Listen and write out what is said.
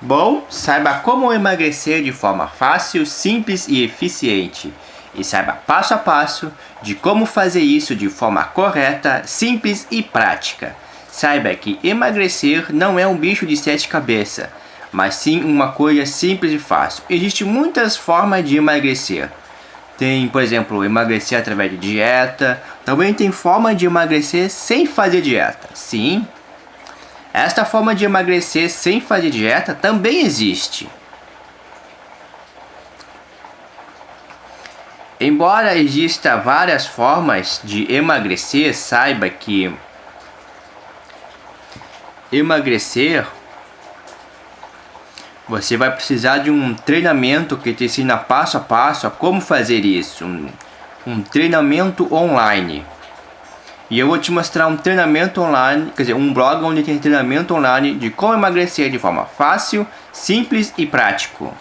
Bom, saiba como emagrecer de forma fácil, simples e eficiente. E saiba passo a passo de como fazer isso de forma correta, simples e prática. Saiba que emagrecer não é um bicho de sete cabeças, mas sim uma coisa simples e fácil. Existem muitas formas de emagrecer. Tem, por exemplo, emagrecer através de dieta. Também tem forma de emagrecer sem fazer dieta. Sim, esta forma de emagrecer sem fazer dieta também existe. Embora exista várias formas de emagrecer, saiba que emagrecer você vai precisar de um treinamento que te ensina passo a passo a como fazer isso. Um, um treinamento online. E eu vou te mostrar um treinamento online, quer dizer, um blog onde tem treinamento online de como emagrecer de forma fácil, simples e prático.